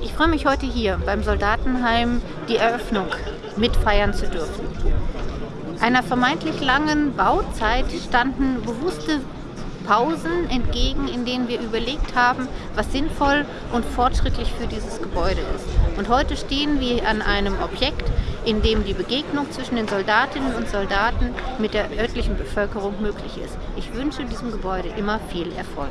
Ich freue mich heute hier beim Soldatenheim die Eröffnung mitfeiern zu dürfen. Einer vermeintlich langen Bauzeit standen bewusste Pausen entgegen, in denen wir überlegt haben, was sinnvoll und fortschrittlich für dieses Gebäude ist. Und heute stehen wir an einem Objekt, in dem die Begegnung zwischen den Soldatinnen und Soldaten mit der örtlichen Bevölkerung möglich ist. Ich wünsche diesem Gebäude immer viel Erfolg.